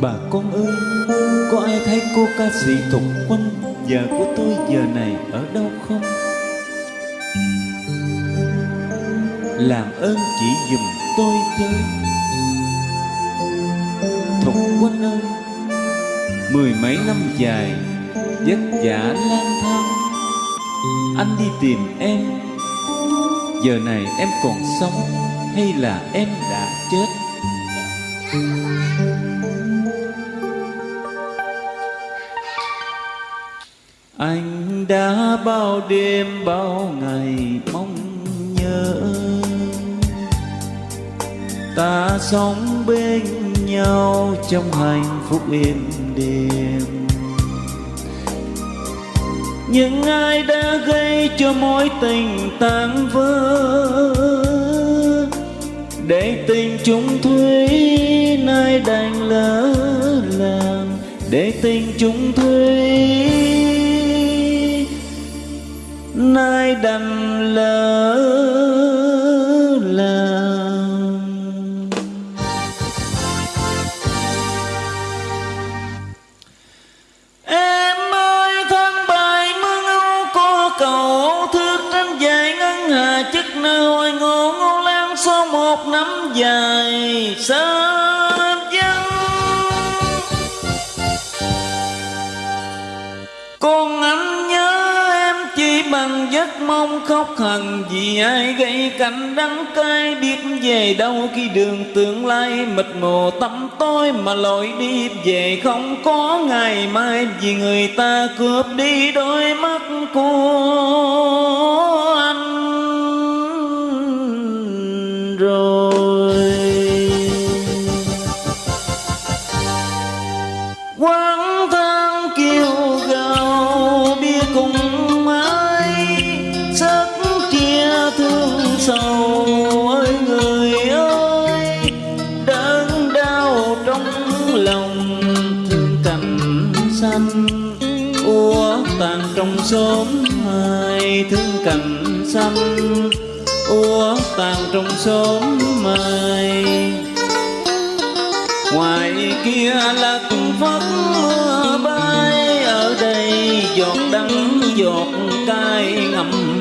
Bà con ơi, Có ai thấy cô ca sĩ Thục Quanh Vợ của tôi giờ này ở đâu không? Làm ơn chỉ dùm tôi chơi Thục Quanh ơi, Mười mấy năm dài, Vất vả lang thang. Anh đi tìm em, Giờ này em còn sống Hay là em đã chết? Đã bao đêm, bao ngày mong nhớ. Ta sống bên nhau trong hạnh phúc êm đềm. Nhưng ai đã gây cho mối tình tan vỡ, Để tình chúng thủy nay đành lỡ làng. Để tình chúng thủy nay đành lỡ làng em ơi, thân bài mưa ngâu có cầu thước tranh dài ngân hà chức nơi ai ngô ngô lan số một năm dài sớm dân con anh mang giấc mong khóc hằn. Vì ai gây cảnh đắng cay, biết về đâu khi đường tương lai mịt mù. Tắm tối mà lội đi, về không có ngày mai. Vì người ta cướp đi đôi mắt của trong xóm mai thương cành xanh úa tàn trong xóm mai ngoài kia là cung phất mưa bay, ở đây giọt đắng giọt cay ngậm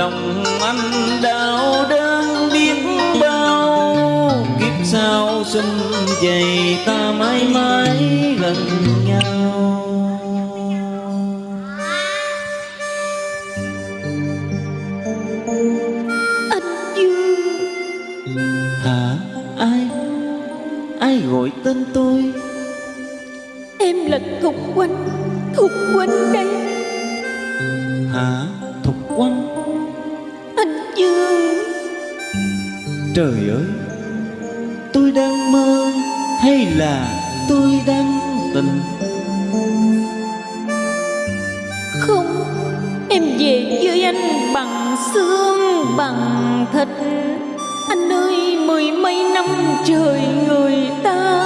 lòng anh đau đớn biết bao kiếp sau xuân dày ta mãi mãi gần nhau Anh Dương Hả? Ai? Ai gọi tên tôi? Em là Thục Quanh Thục Quanh đây Hả? Thục Quanh? Trời ơi! Tôi đang mơ hay là tôi đang tình? Không, Em về với anh bằng xương, bằng thịt Anh ơi, mười mấy năm trời người ta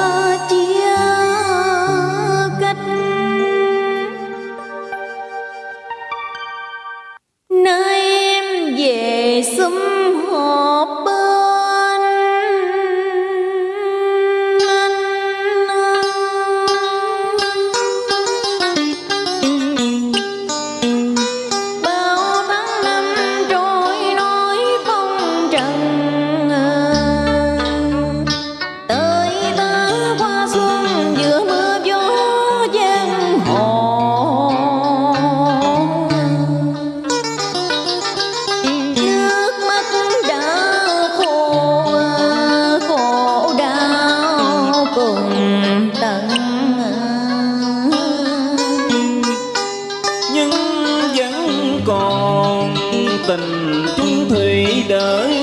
chung thủy đợi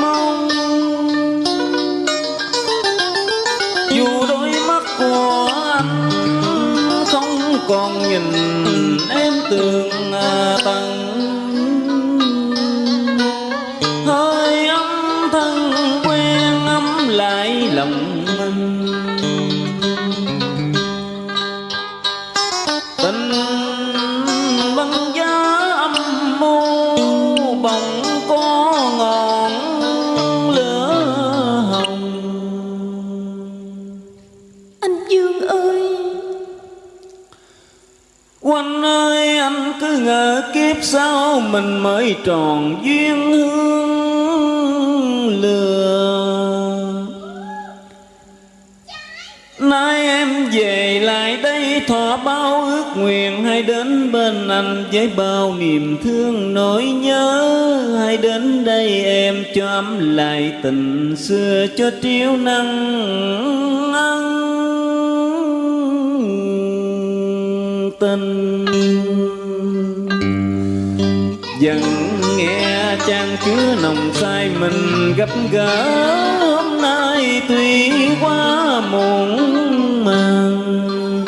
mong. Dù đôi mắt của anh không còn nhìn em tường à tầng. Hơi ấm thân quen ấm lại lòng anh ơi anh cứ ngờ kiếp sau mình mới tròn duyên hương lừa. Nay em về lại đây thỏa bao ước nguyện, Hãy đến bên anh với bao niềm thương nỗi nhớ. Hãy đến đây em cho ấm lại tình xưa cho triêu năng ăn tình dần nghe trang chứa nồng say mình gặp gỡ. Hôm nay tuy quá muộn màng,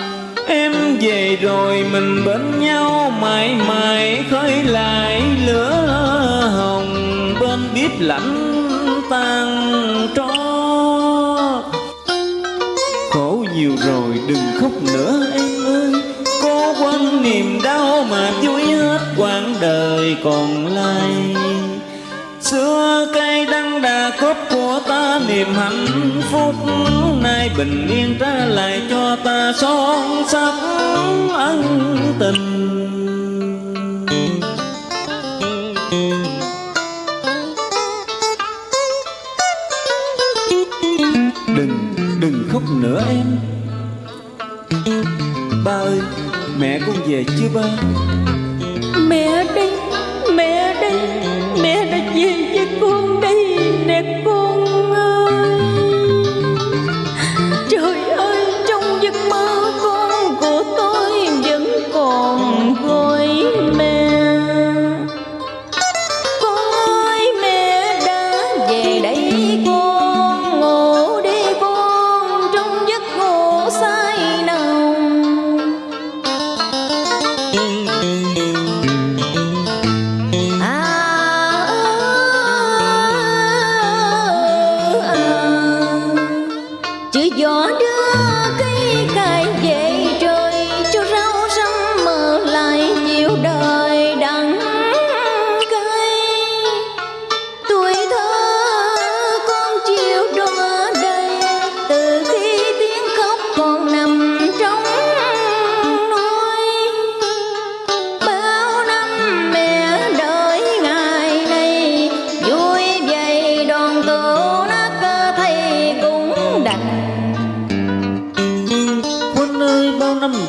em về rồi mình bên nhau mãi mãi khơi lại lửa hồng bên bếp lạnh tan tro. Khổ nhiều rồi đừng khóc nữa em ơi trong niềm đau mà vui hết quãng đời còn lại. Xưa cây đắng đà khóc của ta, niềm hạnh phúc nay bình yên trả lại cho ta son sắc ân tình. Đừng đừng khóc nữa em. Ba ơi mẹ con về chưa ba? Mẹ đây Mẹ đây Mẹ đã về với con đây Nè, con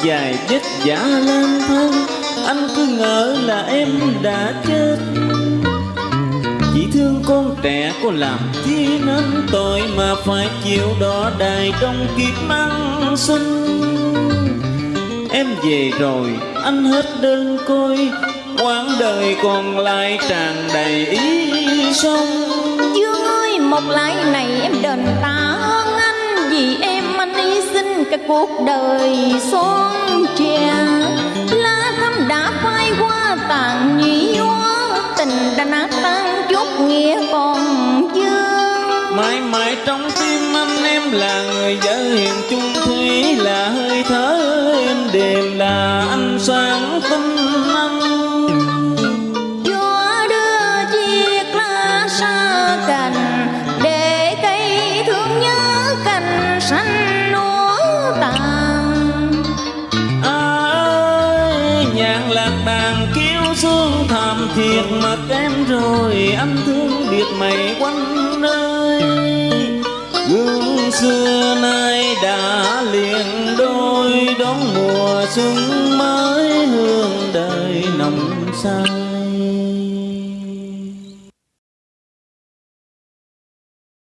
dài vất giả lang thang. Anh cứ ngỡ là em đã chết. Chỉ thương con trẻ có làm chi nên tội Mà phải chịu đỏ đài trong kiếp mang sinh. Em về rồi, anh hết đơn côi. Quãng đời còn lại tràn đầy ý sông. Dương ơi một lại này em đền ta hơn anh Vì em trên cả cuộc đời son trẻ Lá thắm đã phai qua tàn nhĩ hoa. Tình đã nát tan, chút nghĩa còn dương mãi mãi trong tim anh em là người vợ hiền chung thủy là hơi thở em đềm, là anh sáng biệt mày quanh nơi. Gương xưa nay đã liền đôi, đón mùa xuân mới hương đời nồng say.